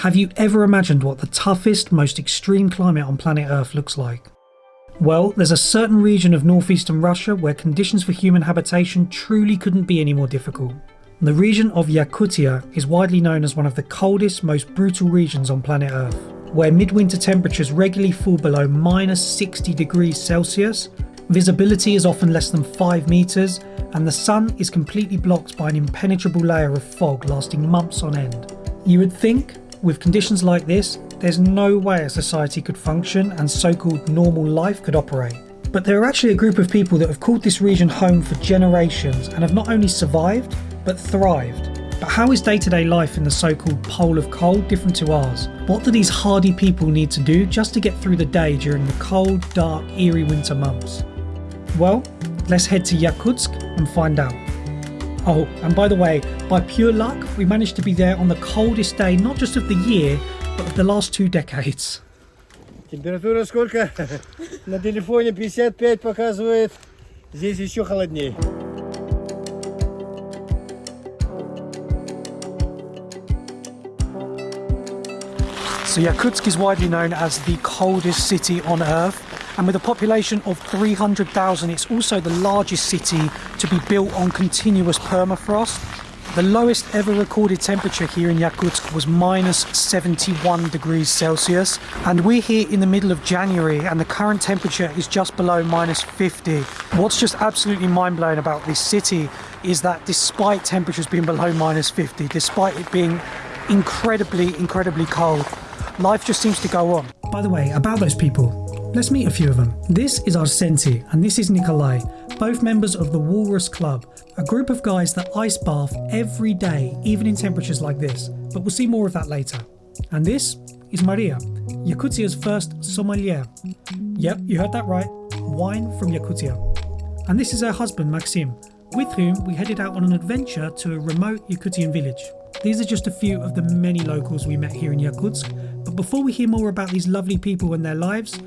Have you ever imagined what the toughest, most extreme climate on planet Earth looks like? Well, there's a certain region of northeastern Russia where conditions for human habitation truly couldn't be any more difficult. The region of Yakutia is widely known as one of the coldest, most brutal regions on planet Earth, where midwinter temperatures regularly fall below minus 60 degrees Celsius, visibility is often less than 5 metres, and the sun is completely blocked by an impenetrable layer of fog lasting months on end. You would think with conditions like this, there's no way a society could function and so-called normal life could operate. But there are actually a group of people that have called this region home for generations and have not only survived, but thrived. But how is day-to-day -day life in the so-called pole of cold different to ours? What do these hardy people need to do just to get through the day during the cold, dark, eerie winter months? Well, let's head to Yakutsk and find out. Oh, and by the way, by pure luck, we managed to be there on the coldest day, not just of the year, but of the last two decades. Температура сколько? На телефоне 55 показывает. Здесь еще холоднее. So Yakutsk is widely known as the coldest city on earth and with a population of 300,000 it's also the largest city to be built on continuous permafrost. The lowest ever recorded temperature here in Yakutsk was minus 71 degrees Celsius and we're here in the middle of January and the current temperature is just below minus 50. What's just absolutely mind-blowing about this city is that despite temperatures being below minus 50, despite it being incredibly, incredibly cold, life just seems to go on. By the way, about those people, Let's meet a few of them. This is Arsenti and this is Nikolai, both members of the Walrus Club, a group of guys that ice bath every day, even in temperatures like this, but we'll see more of that later. And this is Maria, Yakutia's first sommelier. Yep, you heard that right, wine from Yakutia. And this is her husband Maxim, with whom we headed out on an adventure to a remote Yakutian village. These are just a few of the many locals we met here in Yakutsk, but before we hear more about these lovely people and their lives,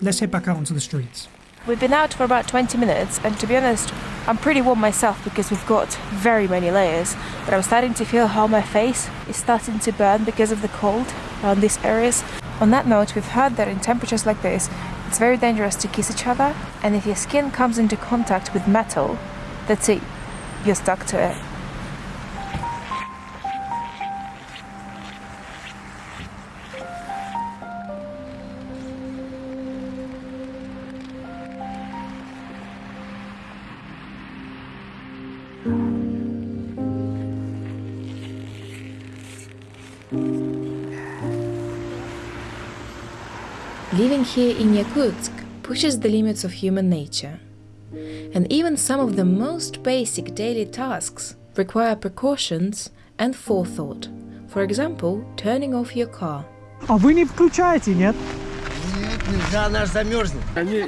let's head back out onto the streets. We've been out for about 20 minutes and to be honest, I'm pretty warm myself because we've got very many layers, but I'm starting to feel how my face is starting to burn because of the cold around these areas. On that note, we've heard that in temperatures like this, it's very dangerous to kiss each other and if your skin comes into contact with metal, that's it, you're stuck to it. Living here in Yakutsk pushes the limits of human nature. And even some of the most basic daily tasks require precautions and forethought. For example, turning off your car. А вы не включаете, нет? Нет, нельзя, она замерзнет. Они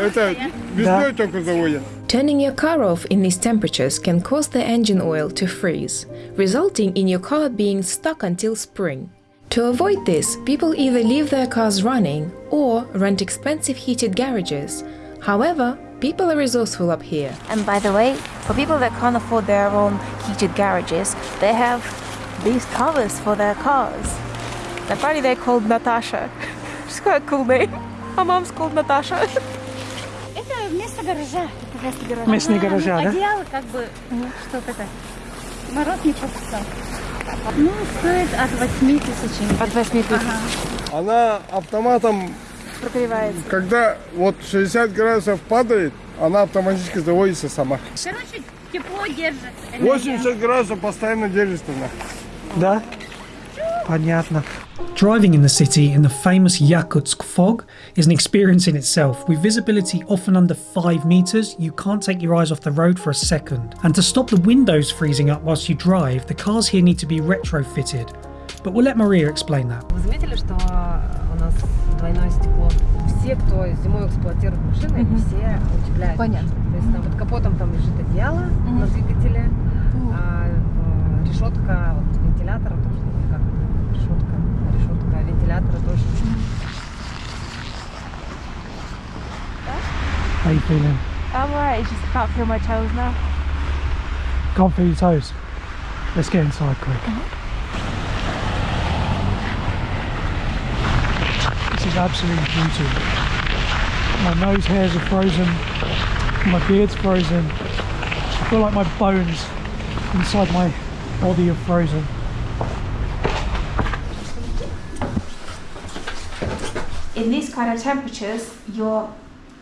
это весной только заводят. Turning your car off in these temperatures can cause the engine oil to freeze, resulting in your car being stuck until spring. To avoid this, people either leave their cars running or rent expensive heated garages. However, people are resourceful up here. And by the way, for people that can't afford their own heated garages, they have these covers for their cars. Apparently they're called Natasha. She's quite a cool name. My mom's called Natasha. Это вместо гаража. Это вместо гаража. Вместо гаража, да? Одеяло как бы, чтобы это, мороз не пропускал. Ну, стоит от 8 тысяч. От 8 тысяч. Ага. Она автоматом, Прогревается. когда вот 60 градусов падает, она автоматически заводится сама. Короче, тепло держит. энергия. 80 градусов постоянно держится она. Да? Понятно. Driving in the city in the famous Yakutsk fog is an experience in itself. With visibility often under 5 metres, you can't take your eyes off the road for a second. And to stop the windows freezing up whilst you drive, the cars here need to be retrofitted. But we'll let Maria explain that. Вы заметили, что у нас двойное стекло? Все, кто зимой эксплуатирует машины, они все утепляют. Понятно. То есть там под капотом там лежит одеяло на двигателе, а э, решетка вот, вентилятора тоже, или как это, решетка, аккумулятора тоже. How you feeling? I'm alright, just can't feel my toes now. Can't feel your toes? Let's get inside quick. Mm -hmm. This is absolute beauty. My nose hairs are frozen, my beard's frozen. I feel like my bones inside my body are frozen. In these kind of temperatures, your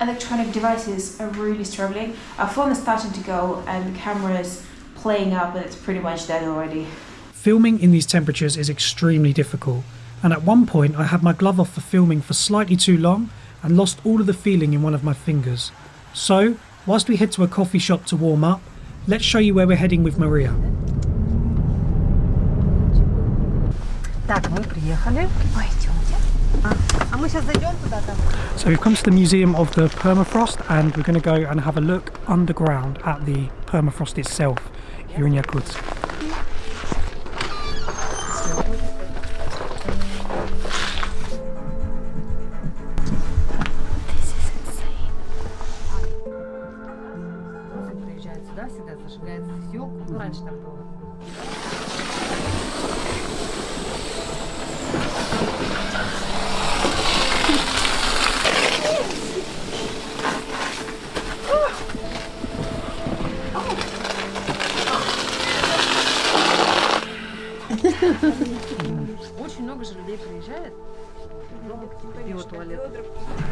electronic devices are really struggling. Our phone is starting to go and the camera is playing up but it's pretty much dead already. Filming in these temperatures is extremely difficult, and at one point I had my glove off for filming for slightly too long and lost all of the feeling in one of my fingers. So, whilst we head to a coffee shop to warm up, let's show you where we're heading with Maria. Так, мы приехали. Пойдемте. So we've come to the Museum of the Permafrost and we're going to go and have a look underground at the permafrost itself here in Yakutsk. Очень много же людей приезжает. Биотуалет.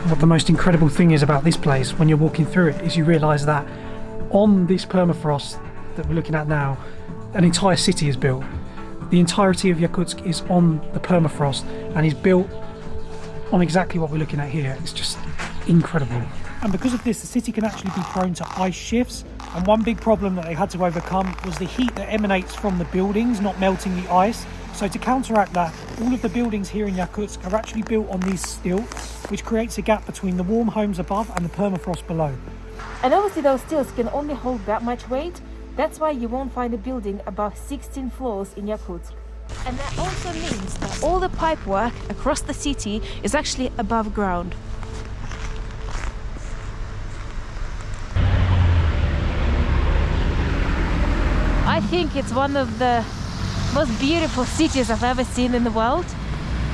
What the most incredible thing is about this place when you're walking through it is you realise that on this permafrost that we're looking at now, an entire city is built. The entirety of Yakutsk is on the permafrost and is built on exactly what we're looking at here. It's just incredible. And because of this, the city can actually be prone to ice shifts. and one big problem that they had to overcome was the heat that emanates from the buildings not melting the ice. So to counteract that, all of the buildings here in Yakutsk are actually built on these stilts, which creates a gap between the warm homes above and the permafrost below. And obviously those stilts can only hold that much weight. That's why you won't find a building above 16 floors in Yakutsk. And that also means that all the pipework across the city is actually above ground. I think it's one of the most beautiful cities I've ever seen in the world.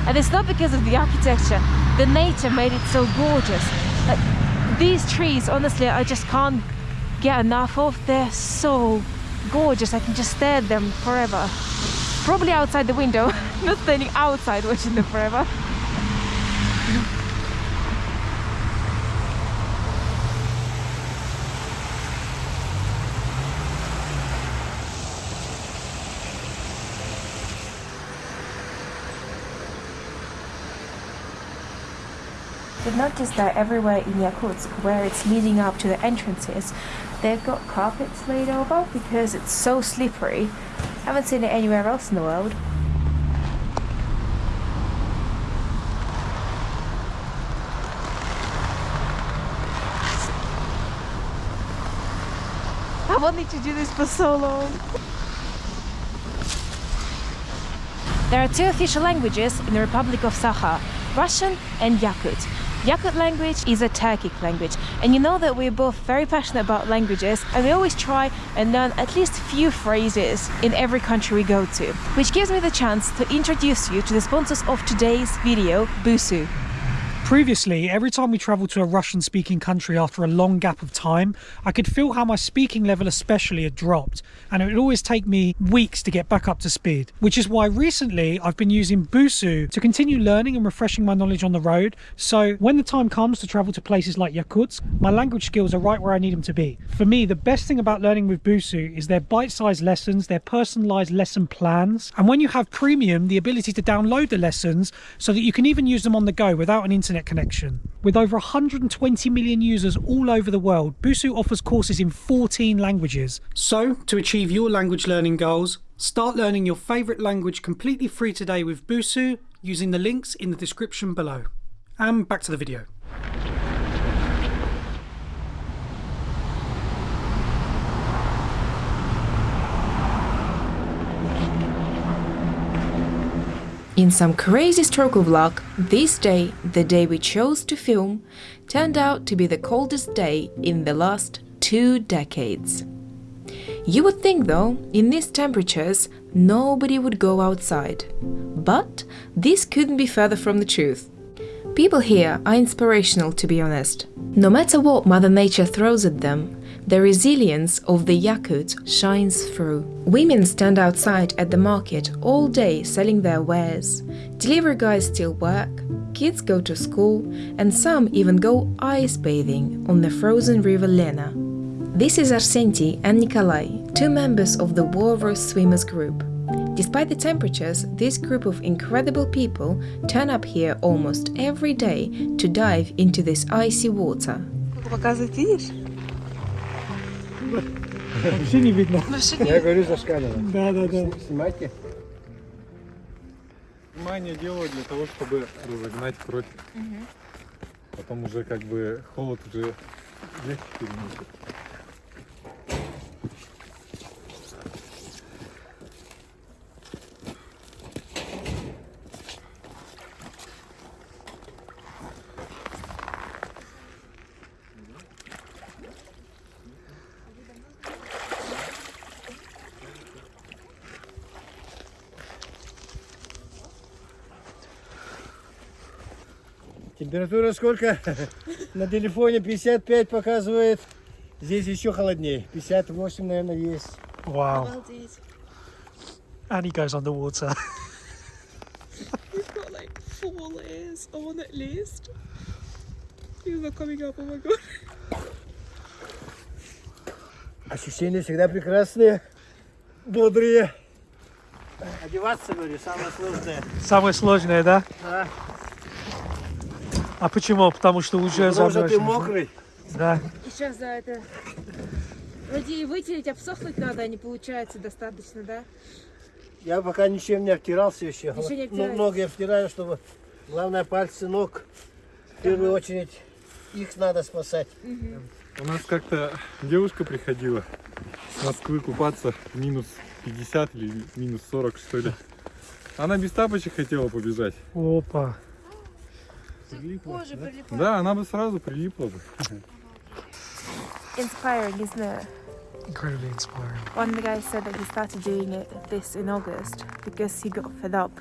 And it's not because of the architecture. The nature made it so gorgeous. Like, these trees, honestly, I just can't get enough of. They're so gorgeous. I can just stare at them forever. Probably outside the window, not standing outside watching them forever. You've noticed that everywhere in Yakutsk, where it's leading up to the entrances, they've got carpets laid over because it's so slippery. Haven't seen it anywhere else in the world. I wanted to do this for so long. There are two official languages in the Republic of Sakha, Russian and Yakut. Yakut language is a Turkic language, and you know that we're both very passionate about languages, and we always try and learn at least few phrases in every country we go to, which gives me the chance to introduce you to the sponsors of today's video, Busuu. Previously, every time we travelled to a Russian speaking country after a long gap of time, I could feel how my speaking level, especially, had dropped, and it would always take me weeks to get back up to speed. Which is why recently I've been using Busuu to continue learning and refreshing my knowledge on the road. So when the time comes to travel to places like Yakutsk, my language skills are right where I need them to be. For me, the best thing about learning with Busuu is their bite sized lessons, their personalised lesson plans, and when you have premium, the ability to download the lessons so that you can even use them on the go without an internet connection. With over 120 million users all over the world, Busuu offers courses in 14 languages. So, to achieve your language learning goals, start learning your favourite language completely free today with Busuu using the links in the description below. And back to the video. In some crazy stroke of luck, this day, the day we chose to film, turned out to be the coldest day in the last two decades. You would think, though, in these temperatures, nobody would go outside. But this couldn't be further from the truth. People here are inspirational, to be honest. No matter what Mother Nature throws at them, the resilience of the Yakut shines through. Women stand outside at the market all day selling their wares. Delivery guys still work, kids go to school, and some even go ice bathing on the frozen river Lena. This is Arsenti and Nikolai, two members of the Walrus Swimmers group. Despite the temperatures, this group of incredible people turn up here almost every day to dive into this icy water. Показывать видишь? Вообще не видно. Я говорю за шкалера. Да, да, да. Снимайте. Внимание делаю для того, чтобы разогнать кровь. Потом уже как бы холод уже легче переносит. Температура сколько? На телефоне 55 показывает. Здесь еще холоднее. 58, наверное, есть. Wow. And he goes underwater. We've got like four layers on at least. Things are coming up, oh my god. Ощущения всегда прекрасные, бодрые. Одеваться, говорю, самое сложное. Самое сложное, да? Да. А почему? Потому что уже Потому что ты замерзнешь, мокрый. Да. И сейчас, да, это... Вроде и вытереть, обсохнуть надо, а не получается достаточно, да? Я пока ничем не обтирался еще. Еще не Ну, обтираешь? ноги обтираю, чтобы... Главное, пальцы ног. В первую очередь, их надо спасать. У нас как-то девушка приходила с Москвы купаться в минус 50 или минус 40 что ли. Она без тапочек хотела побежать. Опа. Кожа прилипает. Да, она бы сразу прилипла бы. Inspiring, isn't it? Incredibly inspiring. One of the guys said that he started doing it this in August because he got fed up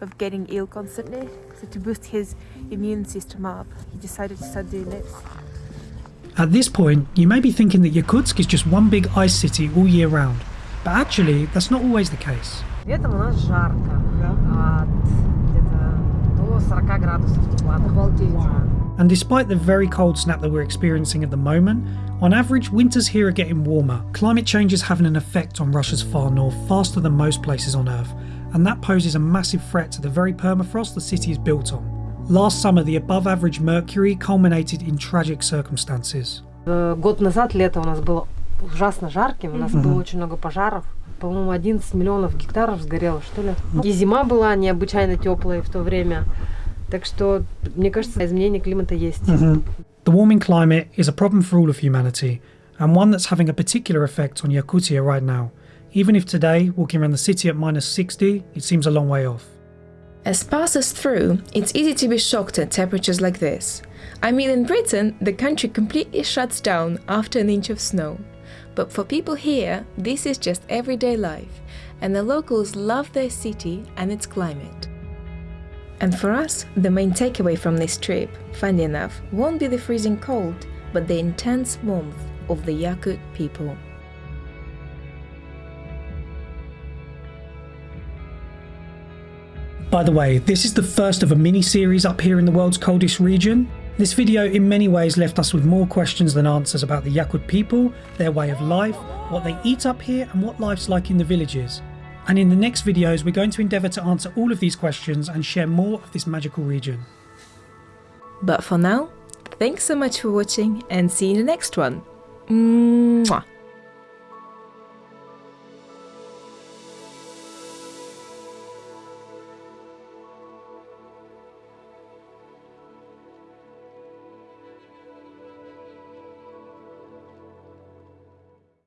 of getting ill constantly. So to boost his immune system up, he decided to start doing this. At this point, you may be thinking that Yakutsk is just one big ice city all year round, but actually, that's not always the case. Летом у нас жарко. And despite the very cold snap that we're experiencing at the moment, on average, winters here are getting warmer. Climate change is having an effect on Russia's far north faster than most places on Earth, and that poses a massive threat to the very permafrost the city is built on. Last summer, the above average mercury culminated in tragic circumstances. Э, Год назад лето у нас было ужасно жарким, у нас было очень много пожаров. По-моему, 11 миллионов гектаров сгорело, что ли. И зима была необычайно теплая в то время. Так что, мне кажется, изменение климата есть. The warming climate is a problem for all of humanity, and one that's having a particular effect on Yakutia right now. Even if today, walking around the city at minus 60, it seems a long way off. As passes through, it's easy to be shocked at temperatures like this. I mean, in Britain, the country completely shuts down after an inch of snow. But for people here, this is just everyday life, and the locals love their city and its climate. And for us, the main takeaway from this trip, funny enough, won't be the freezing cold, but the intense warmth of the Yakut people. By the way, this is the first of a mini series up here in the world's coldest region. This video in many ways left us with more questions than answers about the Yakut people, their way of life, what they eat up here, and what life's like in the villages. And in the next videos, we're going to endeavour to answer all of these questions and share more of this magical region. But for now, thanks so much for watching and see you in the next one. Mwah.